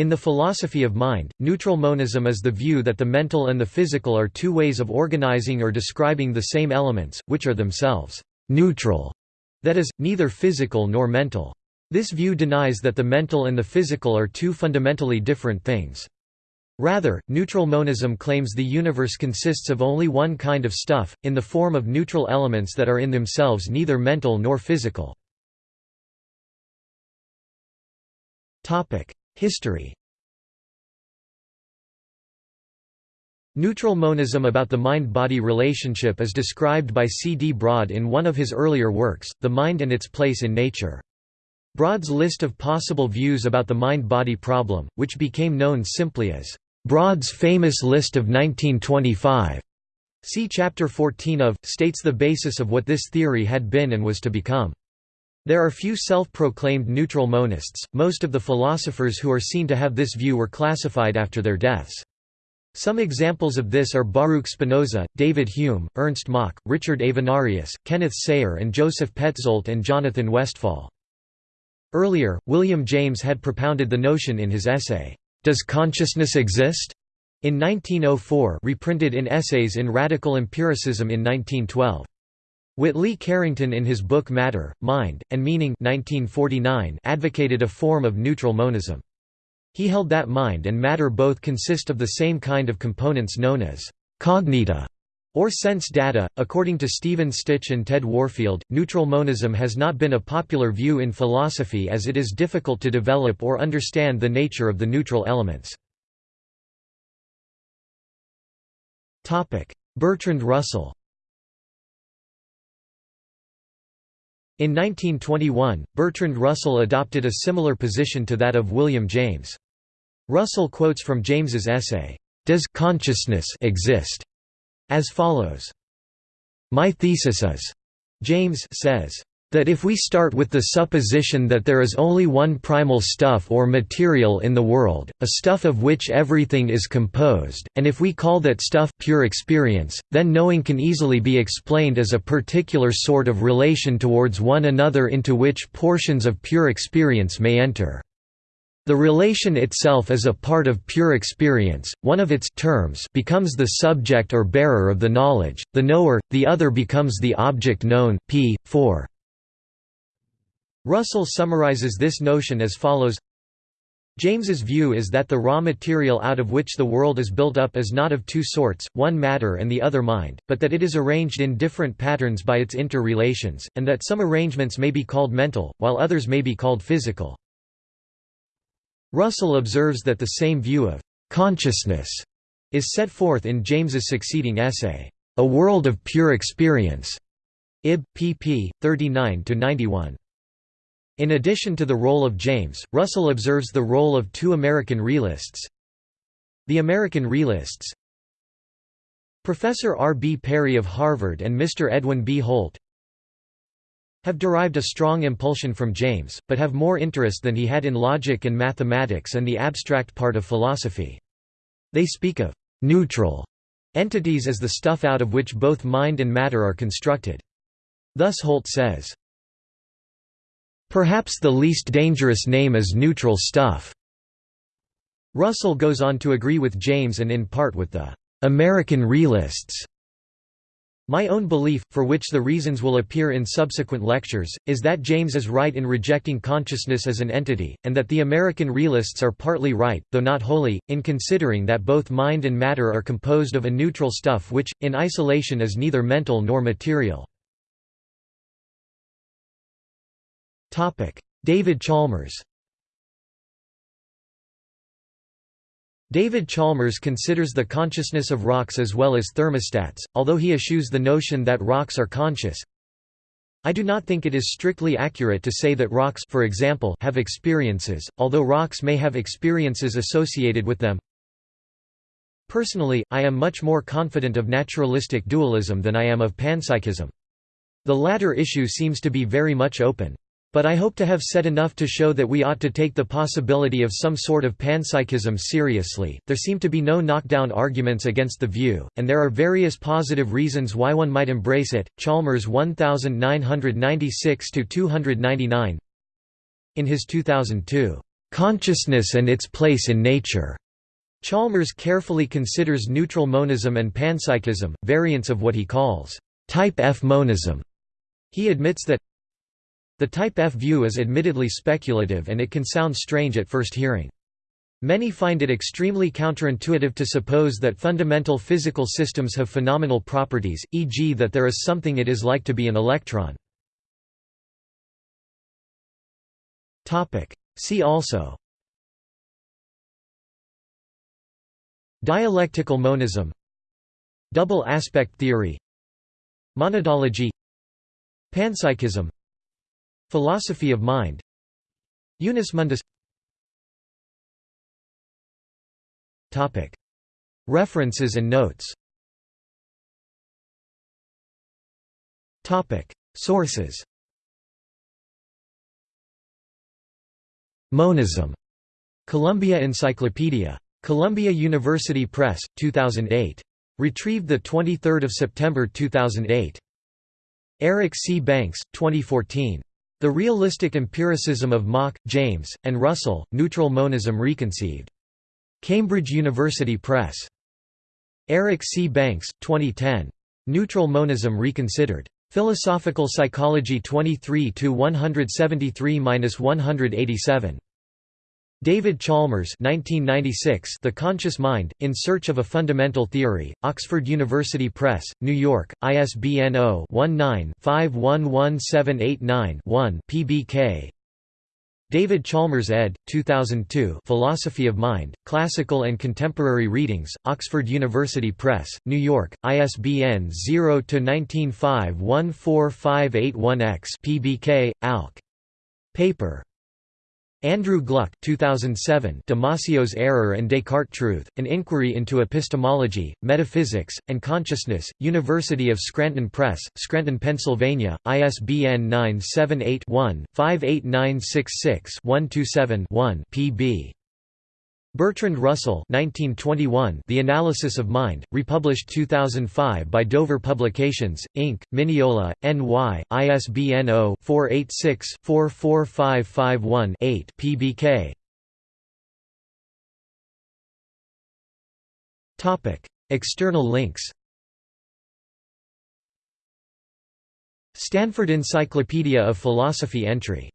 In the philosophy of mind, neutral monism is the view that the mental and the physical are two ways of organizing or describing the same elements, which are themselves neutral, that is, neither physical nor mental. This view denies that the mental and the physical are two fundamentally different things. Rather, neutral monism claims the universe consists of only one kind of stuff, in the form of neutral elements that are in themselves neither mental nor physical. History Neutral monism about the mind-body relationship is described by C. D. Broad in one of his earlier works, The Mind and Its Place in Nature. Broad's list of possible views about the mind-body problem, which became known simply as Broad's famous list of 1925, see Chapter 14 of, states the basis of what this theory had been and was to become. There are few self-proclaimed neutral monists, most of the philosophers who are seen to have this view were classified after their deaths. Some examples of this are Baruch Spinoza, David Hume, Ernst Mach, Richard Avenarius, Kenneth Sayre and Joseph Petzoldt and Jonathan Westphal. Earlier, William James had propounded the notion in his essay, "'Does Consciousness Exist?' in 1904 reprinted in Essays in Radical Empiricism in 1912. Whately Carington in his book Matter, Mind, and Meaning 1949 advocated a form of neutral monism. He held that mind and matter both consist of the same kind of components known as cognita or sense data. According to Stephen Stich and Ted Warfield, neutral monism has not been a popular view in philosophy as it is difficult to develop or understand the nature of the neutral elements. Bertrand Russell In 1921, Bertrand Russell adopted a similar position to that of William James. Russell quotes from James's essay, "'Does consciousness exist?' as follows. My thesis is, James says, that if we start with the supposition that there is only one primal stuff or material in the world, a stuff of which everything is composed, and if we call that stuff pure experience, then knowing can easily be explained as a particular sort of relation towards one another into which portions of pure experience may enter. The relation itself is a part of pure experience, one of its terms becomes the subject or bearer of the knowledge, the knower, the other becomes the object known p. 4. Russell summarizes this notion as follows James's view is that the raw material out of which the world is built up is not of two sorts, one matter and the other mind, but that it is arranged in different patterns by its interrelations, and that some arrangements may be called mental, while others may be called physical. Russell observes that the same view of «consciousness» is set forth in James's succeeding essay, A World of Pure Experience, ib. pp. 39–91. In addition to the role of James, Russell observes the role of two American realists. The American realists Professor R. B. Perry of Harvard and Mr. Edwin B. Holt have derived a strong impulsion from James, but have more interest than he had in logic and mathematics and the abstract part of philosophy. They speak of «neutral» entities as the stuff out of which both mind and matter are constructed. Thus Holt says, Perhaps the least dangerous name is neutral stuff. Russell goes on to agree with James and in part with the American realists. My own belief, for which the reasons will appear in subsequent lectures, is that James is right in rejecting consciousness as an entity, and that the American realists are partly right, though not wholly, in considering that both mind and matter are composed of a neutral stuff which, in isolation is neither mental nor material. David Chalmers David Chalmers considers the consciousness of rocks as well as thermostats, although he eschews the notion that rocks are conscious. I do not think it is strictly accurate to say that rocks for example, have experiences, although rocks may have experiences associated with them. Personally, I am much more confident of naturalistic dualism than I am of panpsychism. The latter issue seems to be very much open. But I hope to have said enough to show that we ought to take the possibility of some sort of panpsychism seriously. There seem to be no knockdown arguments against the view, and there are various positive reasons why one might embrace it. Chalmers 1996 299. In his 2002 consciousness and its place in nature. Chalmers carefully considers neutral monism and panpsychism, variants of what he calls type F monism. He admits that the type F view is admittedly speculative and it can sound strange at first hearing. Many find it extremely counterintuitive to suppose that fundamental physical systems have phenomenal properties, e.g. that there is something it is like to be an electron. See also Dialectical monism Double aspect theory Monadology Panpsychism Philosophy of mind Unus mundus References and notes Sources Monism. Columbia Encyclopedia. Columbia University Press, 2008. Retrieved 23 September 2008. Eric C. Banks, 2014. The Realistic Empiricism of Mach, James, and Russell, Neutral Monism Reconceived. Cambridge University Press. Eric C. Banks, 2010. Neutral Monism Reconsidered. Philosophical Psychology 23 173–187. David Chalmers 1996 The Conscious Mind, In Search of a Fundamental Theory, Oxford University Press, New York, ISBN 0-19-511789-1 pbk David Chalmers ed. 2002 Philosophy of Mind, Classical and Contemporary Readings, Oxford University Press, New York, ISBN 0-19514581-X pbk, alc. Paper Andrew Gluck 2007 Damasio's Error and Descartes' Truth, An Inquiry into Epistemology, Metaphysics, and Consciousness, University of Scranton Press, Scranton, Pennsylvania, ISBN 978-1-58966-127-1 pb. Bertrand Russell 1921 The Analysis of Mind, republished 2005 by Dover Publications, Inc., Mineola, N.Y., ISBN 0-486-44551-8 pbk. External links Stanford Encyclopedia of Philosophy entry